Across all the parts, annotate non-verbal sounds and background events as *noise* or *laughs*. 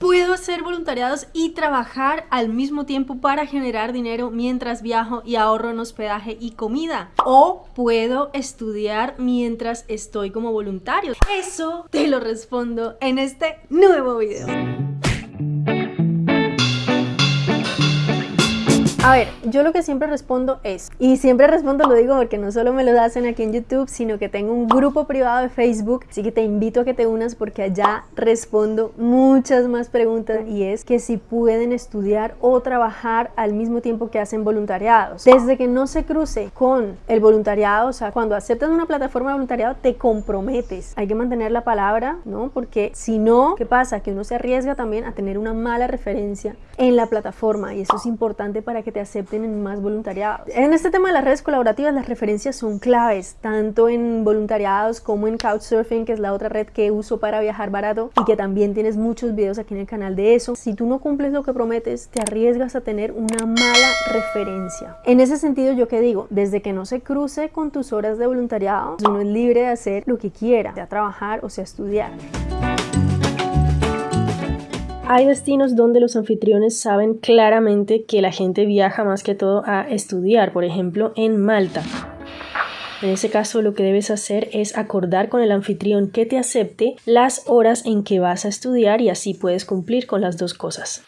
Puedo hacer voluntariados y trabajar al mismo tiempo para generar dinero mientras viajo y ahorro en hospedaje y comida. O puedo estudiar mientras estoy como voluntario. Eso te lo respondo en este nuevo video. A ver, yo lo que siempre respondo es, y siempre respondo lo digo porque no solo me lo hacen aquí en YouTube, sino que tengo un grupo privado de Facebook, así que te invito a que te unas porque allá respondo muchas más preguntas y es que si pueden estudiar o trabajar al mismo tiempo que hacen voluntariados. Desde que no se cruce con el voluntariado, o sea, cuando aceptas una plataforma de voluntariado te comprometes. Hay que mantener la palabra, ¿no? Porque si no, ¿qué pasa? Que uno se arriesga también a tener una mala referencia en la plataforma y eso es importante para que te acepten en más voluntariados. En este tema de las redes colaborativas, las referencias son claves, tanto en voluntariados como en Couchsurfing, que es la otra red que uso para viajar barato y que también tienes muchos videos aquí en el canal de eso. Si tú no cumples lo que prometes, te arriesgas a tener una mala referencia. En ese sentido, yo que digo, desde que no se cruce con tus horas de voluntariado, uno es libre de hacer lo que quiera, sea trabajar o sea estudiar. Hay destinos donde los anfitriones saben claramente que la gente viaja más que todo a estudiar, por ejemplo en Malta. En ese caso lo que debes hacer es acordar con el anfitrión que te acepte las horas en que vas a estudiar y así puedes cumplir con las dos cosas.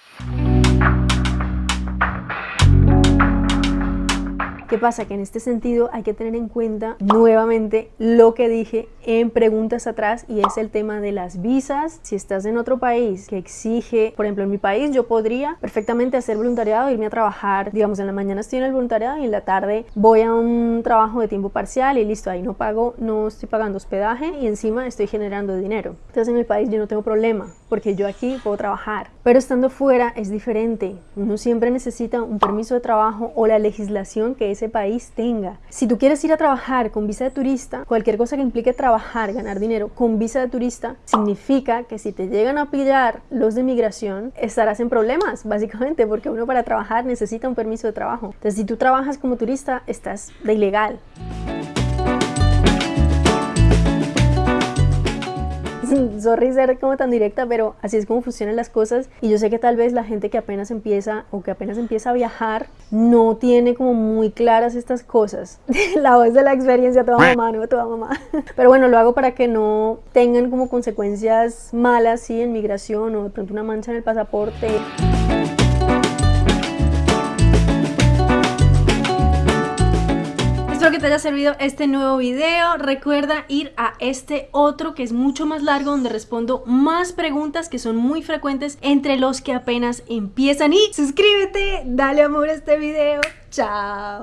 ¿Qué pasa? Que en este sentido hay que tener en cuenta nuevamente lo que dije en preguntas atrás y es el tema de las visas. Si estás en otro país que exige, por ejemplo en mi país yo podría perfectamente hacer voluntariado, irme a trabajar, digamos en la mañana estoy en el voluntariado y en la tarde voy a un trabajo de tiempo parcial y listo, ahí no pago, no estoy pagando hospedaje y encima estoy generando dinero. Entonces en mi país yo no tengo problema porque yo aquí puedo trabajar. Pero estando fuera es diferente. Uno siempre necesita un permiso de trabajo o la legislación que es país tenga. Si tú quieres ir a trabajar con visa de turista, cualquier cosa que implique trabajar, ganar dinero con visa de turista, significa que si te llegan a pillar los de migración, estarás en problemas, *laughs* básicamente, porque uno para trabajar necesita un permiso de trabajo. Entonces, si tú trabajas como turista, estás de ilegal. *laughs* sorry ser como tan directa, pero así es como funcionan las cosas y yo sé que tal vez la gente que apenas empieza o que apenas empieza a viajar no tiene como muy claras estas cosas. *laughs* la voz de la experiencia, toda mamá, no toda mamá. *laughs* Pero bueno, lo hago para que no tengan como consecuencias malas, sí, en migración o de pronto una mancha en el pasaporte. Espero que te haya servido este nuevo video. Recuerda ir a este otro que es mucho más largo donde respondo más preguntas que son muy frecuentes entre los que apenas empiezan. Y suscríbete, dale amor a este video. Chao.